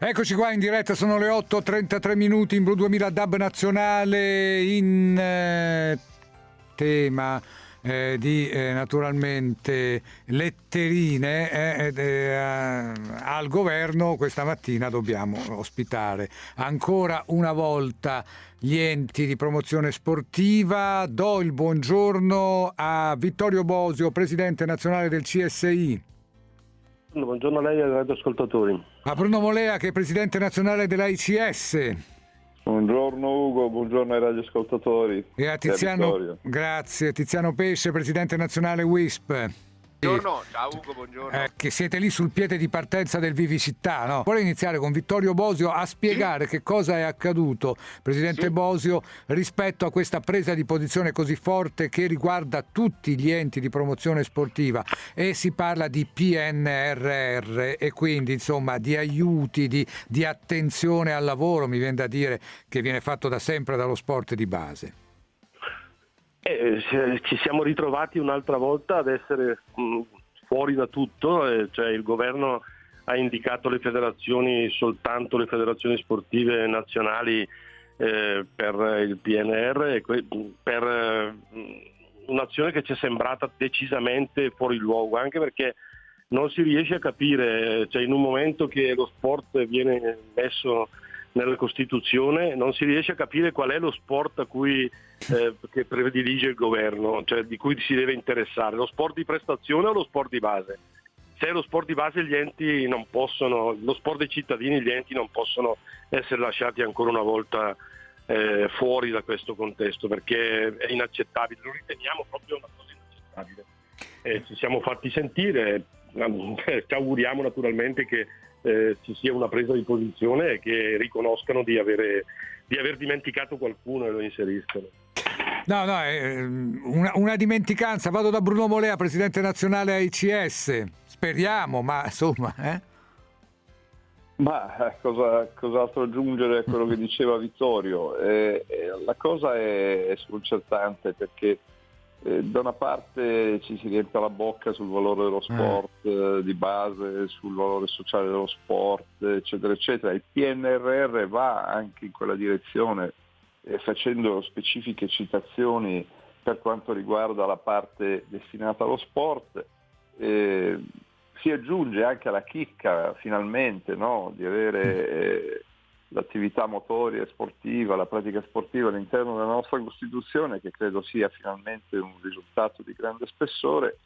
Eccoci qua in diretta, sono le 8.33 minuti in Blu 2000 DAB nazionale in eh, tema eh, di eh, naturalmente letterine eh, eh, al governo questa mattina dobbiamo ospitare ancora una volta gli enti di promozione sportiva do il buongiorno a Vittorio Bosio presidente nazionale del CSI Buongiorno a lei e ai radioascoltatori. A Bruno Molea che è presidente nazionale dell'AICS. Buongiorno Ugo, buongiorno ai radioascoltatori. E a Tiziano, grazie, Tiziano Pesce, presidente nazionale WISP. Buongiorno, ciao Ugo, buongiorno. Eh, che siete lì sul piede di partenza del Vivicità, no? Vorrei iniziare con Vittorio Bosio a spiegare sì. che cosa è accaduto, Presidente sì. Bosio, rispetto a questa presa di posizione così forte che riguarda tutti gli enti di promozione sportiva e si parla di PNRR e quindi insomma di aiuti, di, di attenzione al lavoro, mi viene da dire, che viene fatto da sempre dallo sport di base. Eh, ci siamo ritrovati un'altra volta ad essere mh, mm, fuori da tutto, eh, cioè il governo ha indicato le federazioni, soltanto le federazioni sportive nazionali eh, per il PNR, per eh, un'azione che ci è sembrata decisamente fuori luogo, anche perché non si riesce a capire, cioè in un momento che lo sport viene messo nella Costituzione, non si riesce a capire qual è lo sport a cui eh, che predilige il governo, cioè di cui si deve interessare, lo sport di prestazione o lo sport di base. Se è lo sport di base gli enti non possono, lo sport dei cittadini gli enti non possono essere lasciati ancora una volta eh, fuori da questo contesto perché è inaccettabile, lo riteniamo proprio una cosa inaccettabile. Eh, ci siamo fatti sentire, ci auguriamo naturalmente che eh, ci sia una presa di posizione e che riconoscano di, avere, di aver dimenticato qualcuno e lo inseriscano. No, no, è una, una, dimenticanza. Vado da Bruno Molea, presidente nazionale AICS. Speriamo, ma insomma. Eh? Ma eh, cosa, cos'altro aggiungere a quello che diceva Vittorio? Eh, eh, la cosa è, è sconcertante perché eh, da una parte ci si riempie la bocca sul valore dello mm. sport eh. di base, sul valore sociale dello sport, eccetera, eccetera. Il PNRR va anche in quella direzione eh, facendo specifiche citazioni per quanto riguarda la parte destinata allo sport. Eh, si aggiunge anche alla chicca finalmente no? di avere mm. eh, l'attività motoria e sportiva, la pratica sportiva all'interno della nostra Costituzione, che credo sia finalmente un risultato di grande spessore.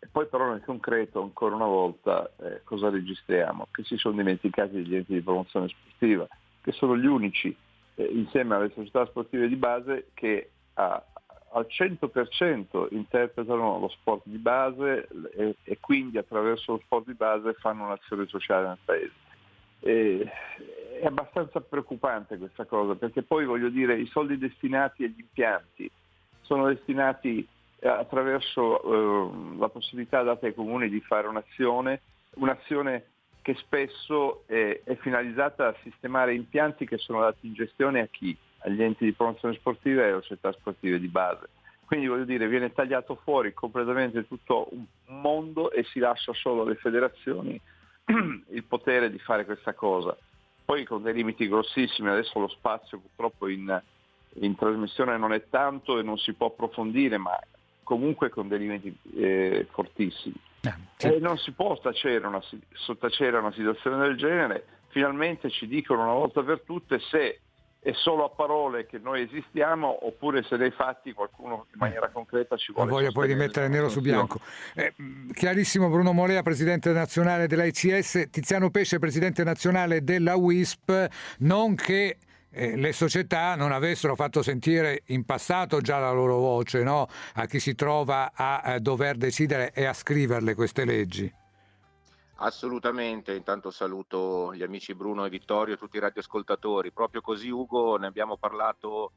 E poi però nel concreto, ancora una volta, eh, cosa registriamo? Che si sono dimenticati degli enti di promozione sportiva, che sono gli unici, eh, insieme alle società sportive di base, che a, al 100% interpretano lo sport di base e, e, quindi attraverso lo sport di base fanno un'azione sociale nel Paese. E, è abbastanza preoccupante questa cosa, perché poi voglio dire i soldi destinati agli impianti sono destinati eh, attraverso eh, la possibilità data ai comuni di fare un'azione, un'azione che spesso è, è, finalizzata a sistemare impianti che sono dati in gestione a chi? Agli enti di promozione sportiva e alle società sportive di base. Quindi voglio dire, viene tagliato fuori completamente tutto un mondo e si lascia solo alle federazioni il potere di fare questa cosa poi con dei limiti grossissimi, adesso lo spazio purtroppo in, in trasmissione non è tanto e non si può approfondire, ma comunque con dei limiti eh, fortissimi. Eh, sì. E non si può sottacere una, sottacere una situazione del genere, finalmente ci dicono una volta per tutte se è solo a parole che noi esistiamo oppure se nei fatti qualcuno in maniera concreta ci vuole. La voglia poi di mettere nero su bianco. Eh, chiarissimo Bruno Molea, presidente nazionale dell'ICS, Tiziano Pesce, presidente nazionale della WISP, non che eh, le società non avessero fatto sentire in passato già la loro voce no? a chi si trova a, a dover decidere e a scriverle queste leggi. Assolutamente, intanto saluto gli amici Bruno e Vittorio e tutti i radioascoltatori. Proprio così Ugo, ne abbiamo parlato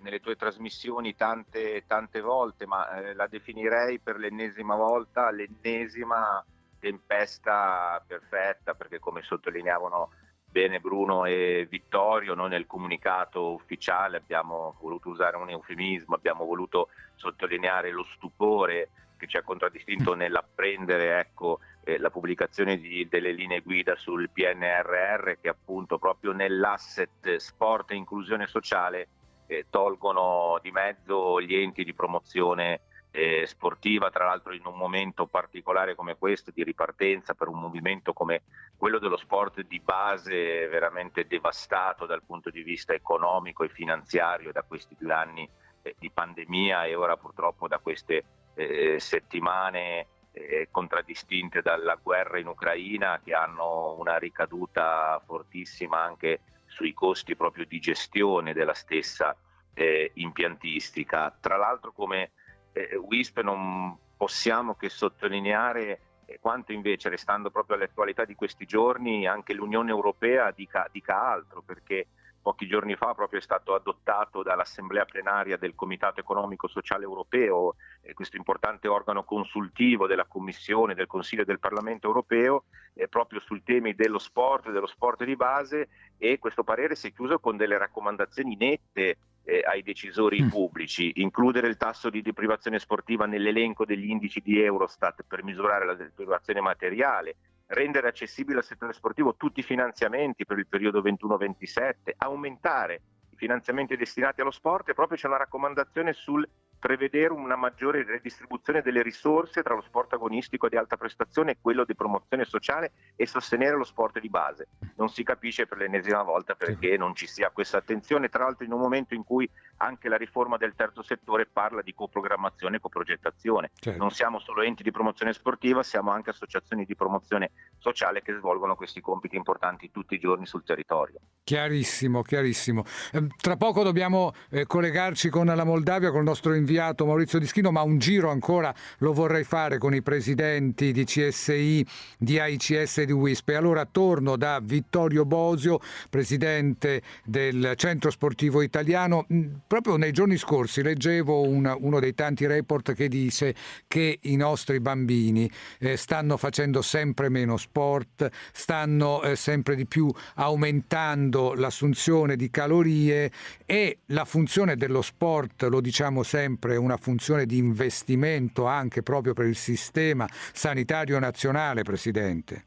nelle tue trasmissioni tante, tante volte, ma eh, la definirei per l'ennesima volta l'ennesima tempesta perfetta, perché come sottolineavano bene Bruno e Vittorio, noi nel comunicato ufficiale abbiamo voluto usare un eufemismo, abbiamo voluto sottolineare lo stupore che ci ha contraddistinto nell'apprendere ecco, eh, la pubblicazione di, delle linee guida sul PNRR che appunto proprio nell'asset sport e inclusione sociale eh, tolgono di mezzo gli enti di promozione eh, sportiva, tra l'altro in un momento particolare come questo di ripartenza per un movimento come quello dello sport di base veramente devastato dal punto di vista economico e finanziario da questi due anni eh, di pandemia e ora purtroppo da queste eh, settimane eh, contraddistinte dalla guerra in Ucraina che hanno una ricaduta fortissima anche sui costi proprio di gestione della stessa eh, impiantistica. Tra l'altro come eh, WISP non possiamo che sottolineare eh, quanto invece, restando proprio all'attualità di questi giorni, anche l'Unione Europea dica, dica altro, perché pochi giorni fa proprio è stato adottato dall'Assemblea plenaria del Comitato Economico Sociale Europeo, eh, questo importante organo consultivo della Commissione, del Consiglio e del Parlamento Europeo, eh, proprio sui temi dello sport, dello sport di base e questo parere si è chiuso con delle raccomandazioni nette eh, ai decisori mm. pubblici, includere il tasso di deprivazione sportiva nell'elenco degli indici di Eurostat per misurare la deprivazione materiale, rendere accessibile al settore sportivo tutti i finanziamenti per il periodo 21-27, aumentare i finanziamenti destinati allo sport e proprio c'è una raccomandazione sul prevedere una maggiore redistribuzione delle risorse tra lo sport agonistico di alta prestazione e quello di promozione sociale e sostenere lo sport di base. Non si capisce per l'ennesima volta perché non ci sia questa attenzione, tra l'altro in un momento in cui anche la riforma del terzo settore parla di coprogrammazione e coprogettazione. Certo. Non siamo solo enti di promozione sportiva, siamo anche associazioni di promozione sociale che svolgono questi compiti importanti tutti i giorni sul territorio. Chiarissimo, chiarissimo. Ehm, tra poco dobbiamo eh, collegarci con la Moldavia, con il nostro inviato Maurizio Dischino, ma un giro ancora lo vorrei fare con i presidenti di CSI, di AICS e di WISP. E allora torno da Vittorio Bosio, presidente del Centro Sportivo Italiano proprio nei giorni scorsi leggevo una, uno dei tanti report che dice che i nostri bambini eh, stanno facendo sempre meno sport, stanno eh, sempre di più aumentando l'assunzione di calorie e la funzione dello sport, lo diciamo sempre, è una funzione di investimento anche proprio per il sistema sanitario nazionale, Presidente.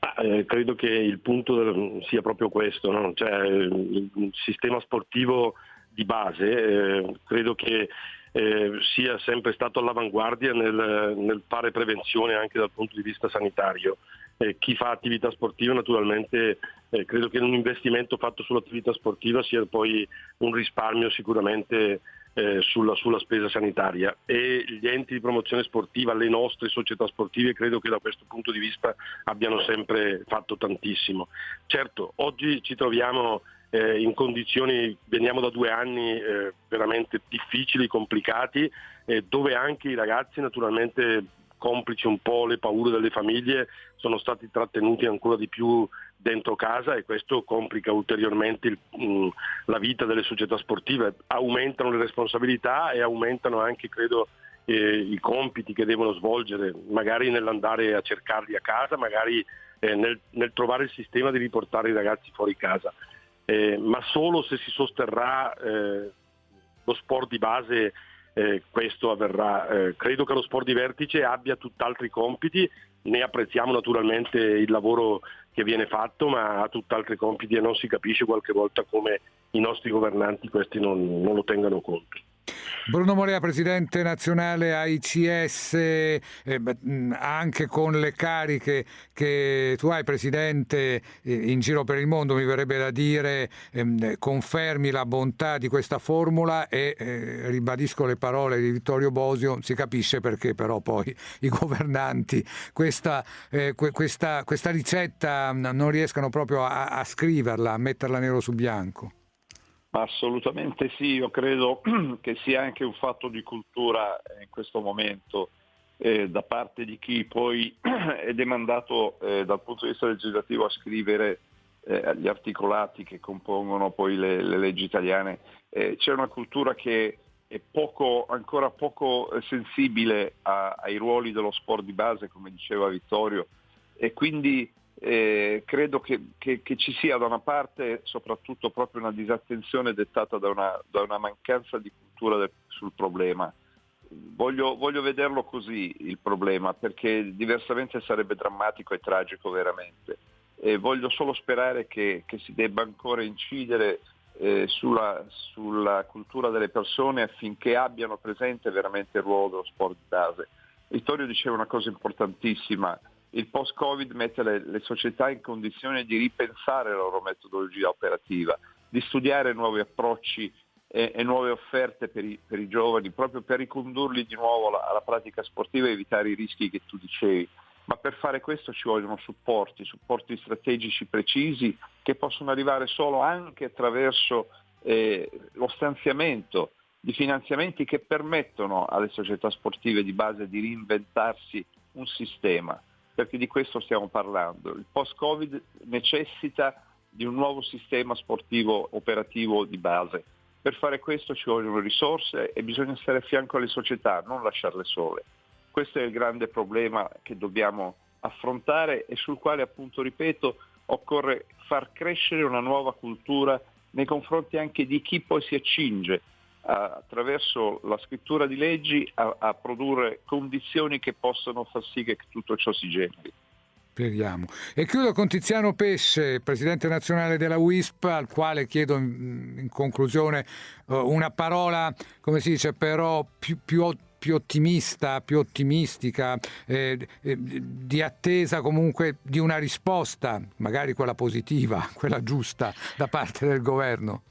Ah, eh, credo che il punto sia proprio questo, no? cioè, il, sistema sportivo di base, eh, credo che eh, sia sempre stato all'avanguardia nel, nel, fare prevenzione anche dal punto di vista sanitario. Chi fa attività sportiva naturalmente eh, credo che un investimento fatto sull'attività sportiva sia poi un risparmio sicuramente eh, sulla, sulla, spesa sanitaria e gli enti di promozione sportiva, le nostre società sportive credo che da questo punto di vista abbiano sempre fatto tantissimo. Certo, oggi ci troviamo eh, in condizioni, veniamo da due anni eh, veramente difficili, complicati, eh, dove anche i ragazzi naturalmente complici un po' le paure delle famiglie sono stati trattenuti ancora di più dentro casa e questo complica ulteriormente il, mh, mm, la vita delle società sportive, aumentano le responsabilità e aumentano anche credo eh, i compiti che devono svolgere, magari nell'andare a cercarli a casa, magari eh, nel, nel, trovare il sistema di riportare i ragazzi fuori casa eh, ma solo se si sosterrà eh, lo sport di base eh, questo avverrà. Eh, credo che lo sport di vertice abbia tutt'altri compiti, ne apprezziamo naturalmente il lavoro che viene fatto, ma ha tutt'altri compiti e non si capisce qualche volta come i nostri governanti questi non, non lo tengano conto. Bruno Morea, presidente nazionale AICS, eh, anche con le cariche che tu hai, presidente, eh, in giro per il mondo, mi verrebbe da dire, ehm, confermi la bontà di questa formula e eh, ribadisco le parole di Vittorio Bosio, si capisce perché però poi i governanti questa, eh, questa, questa ricetta non riescano proprio a, a scriverla, a metterla nero su bianco. Assolutamente sì, io credo che sia anche un fatto di cultura in questo momento eh, da parte di chi poi è demandato eh, dal punto di vista legislativo a scrivere eh, gli articolati che compongono poi le, le leggi italiane. Eh, c'è una cultura che è poco, ancora poco eh, sensibile a, ai ruoli dello sport di base, come diceva Vittorio, e quindi eh, credo che, che, che, ci sia da una parte soprattutto proprio una disattenzione dettata da una, da una mancanza di cultura del, sul problema. voglio, voglio, vederlo così il problema, perché diversamente sarebbe drammatico e tragico veramente. E voglio solo sperare che, che si debba ancora incidere eh, sulla, sulla, cultura delle persone affinché abbiano presente veramente il ruolo dello sport di base. Vittorio diceva una cosa importantissima, il post-Covid mette le, le società in condizione di ripensare la loro metodologia operativa, di studiare nuovi approcci e, e nuove offerte per i, per i, giovani, proprio per ricondurli di nuovo alla, alla pratica sportiva e evitare i rischi che tu dicevi. Ma per fare questo ci vogliono supporti, supporti strategici precisi che possono arrivare solo anche attraverso eh, lo stanziamento di finanziamenti che permettono alle società sportive di base di reinventarsi un sistema, perché di questo stiamo parlando. Il post-Covid necessita di un nuovo sistema sportivo operativo di base. Per fare questo ci vogliono risorse e bisogna stare a fianco alle società, non lasciarle sole. Questo è il grande problema che dobbiamo affrontare e sul quale appunto, ripeto, occorre far crescere una nuova cultura nei confronti anche di chi poi si accinge attraverso la scrittura di leggi a, a, produrre condizioni che possano far sì che tutto ciò si generi. Speriamo. E chiudo con Tiziano Pesce, presidente nazionale della WISP, al quale chiedo in, conclusione uh, una parola, come si dice, però più, più più ottimista, più ottimistica, eh, eh, di attesa comunque di una risposta, magari quella positiva, quella giusta da parte del governo?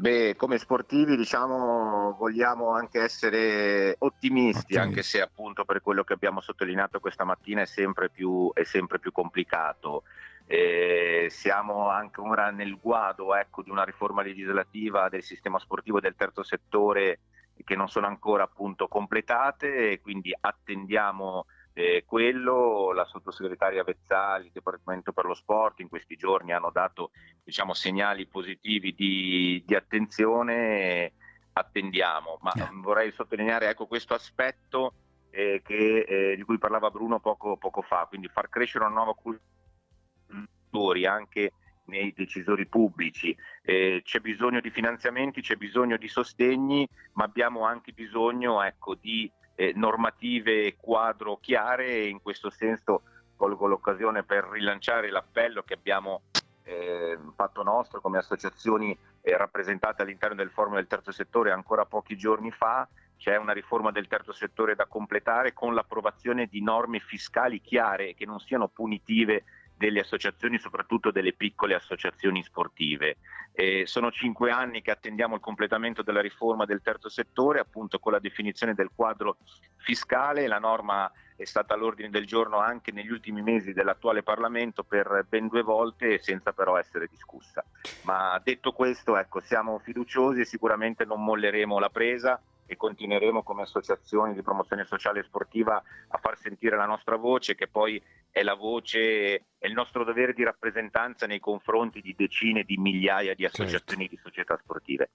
Beh, come sportivi diciamo vogliamo anche essere ottimisti, okay. anche se appunto per quello che abbiamo sottolineato questa mattina è sempre più, è sempre più complicato. Eh, siamo anche ora nel guado ecco, di una riforma legislativa del sistema sportivo del terzo settore che non sono ancora appunto completate e quindi attendiamo eh, quello, la sottosegretaria Vezzali, il Dipartimento per lo Sport in questi giorni hanno dato diciamo, segnali positivi di, di attenzione, attendiamo, ma yeah. vorrei sottolineare ecco, questo aspetto eh, che, eh, di cui parlava Bruno poco, poco, fa, quindi far crescere una nuova cultura anche nei decisori pubblici. Eh, c'è bisogno di finanziamenti, c'è bisogno di sostegni, ma abbiamo anche bisogno ecco, di eh, normative quadro chiare e in questo senso colgo l'occasione per rilanciare l'appello che abbiamo eh, fatto nostro come associazioni eh, rappresentate all'interno del forum del terzo settore ancora pochi giorni fa. C'è una riforma del terzo settore da completare con l'approvazione di norme fiscali chiare che non siano punitive delle associazioni, soprattutto delle piccole associazioni sportive. Eh, sono cinque anni che attendiamo il completamento della riforma del terzo settore, appunto con la definizione del quadro fiscale. La norma è stata all'ordine del giorno anche negli ultimi mesi dell'attuale Parlamento per ben due volte senza però essere discussa. Ma detto questo, ecco, siamo fiduciosi e sicuramente non molleremo la presa e continueremo come associazioni di promozione sociale e sportiva a far sentire la nostra voce, che poi è la voce, è il nostro dovere di rappresentanza nei confronti di decine di migliaia di associazioni certo. di società sportive.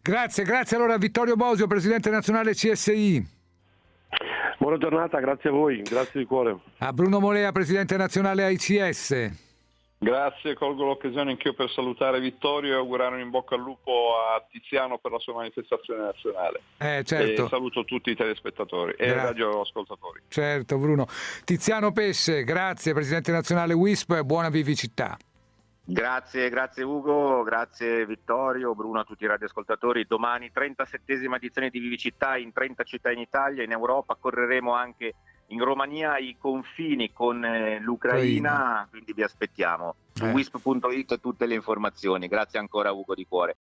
Grazie, grazie allora a Vittorio Bosio, Presidente nazionale CSI. Buona giornata, grazie a voi, grazie di cuore. A Bruno Molea, Presidente nazionale AICS. Grazie, colgo l'occasione anch'io per salutare Vittorio e augurare un in bocca al lupo a Tiziano per la sua manifestazione nazionale. Eh, certo. E saluto tutti i telespettatori e i radioascoltatori. Certo, Bruno. Tiziano Pesce, grazie, Presidente nazionale WISP e buona vivicità. Grazie, grazie Ugo, grazie Vittorio, Bruno, a tutti i radioascoltatori. Domani 37esima edizione di Vivicità in 30 città in Italia, in Europa, correremo anche in Romania i confini con eh, l'Ucraina, Ucraina. quindi vi aspettiamo. Su eh. wisp.it tutte le informazioni. Grazie ancora Ugo di cuore.